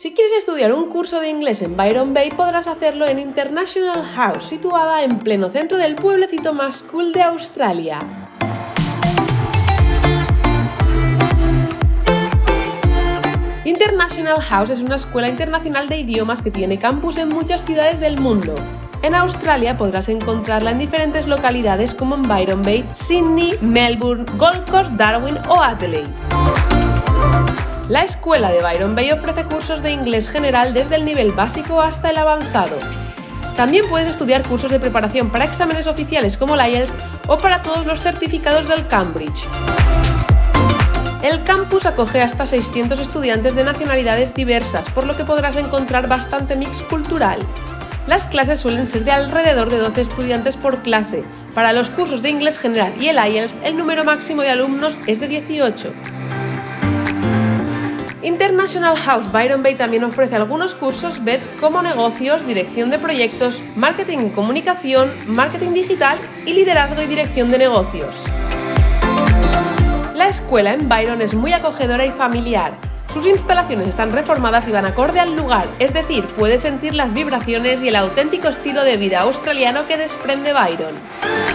Si quieres estudiar un curso de inglés en Byron Bay podrás hacerlo en International House, situada en pleno centro del pueblecito más cool de Australia. International House es una escuela internacional de idiomas que tiene campus en muchas ciudades del mundo. En Australia podrás encontrarla en diferentes localidades como en Byron Bay, Sydney, Melbourne, Gold Coast, Darwin o Adelaide. La escuela de Byron Bay ofrece cursos de inglés general desde el nivel básico hasta el avanzado. También puedes estudiar cursos de preparación para exámenes oficiales como el IELTS o para todos los certificados del Cambridge. El campus acoge hasta 600 estudiantes de nacionalidades diversas, por lo que podrás encontrar bastante mix cultural. Las clases suelen ser de alrededor de 12 estudiantes por clase. Para los cursos de inglés general y el IELTS, el número máximo de alumnos es de 18. International House Byron Bay también ofrece algunos cursos BED como negocios, dirección de proyectos, marketing y comunicación, marketing digital y liderazgo y dirección de negocios. La escuela en Byron es muy acogedora y familiar. Sus instalaciones están reformadas y van acorde al lugar, es decir, puedes sentir las vibraciones y el auténtico estilo de vida australiano que desprende Byron.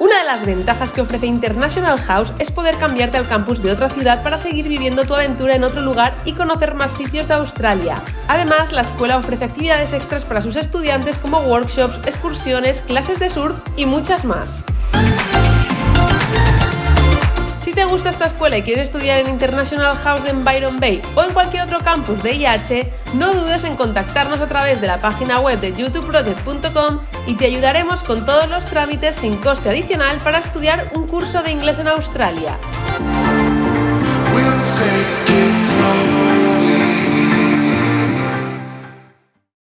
Una de las ventajas que ofrece International House es poder cambiarte al campus de otra ciudad para seguir viviendo tu aventura en otro lugar y conocer más sitios de Australia. Además, la escuela ofrece actividades extras para sus estudiantes como workshops, excursiones, clases de surf y muchas más. Te gusta esta escuela y quieres estudiar en International House en Byron Bay o en cualquier otro campus de IH, no dudes en contactarnos a través de la página web de youtubeproject.com y te ayudaremos con todos los trámites sin coste adicional para estudiar un curso de inglés en Australia.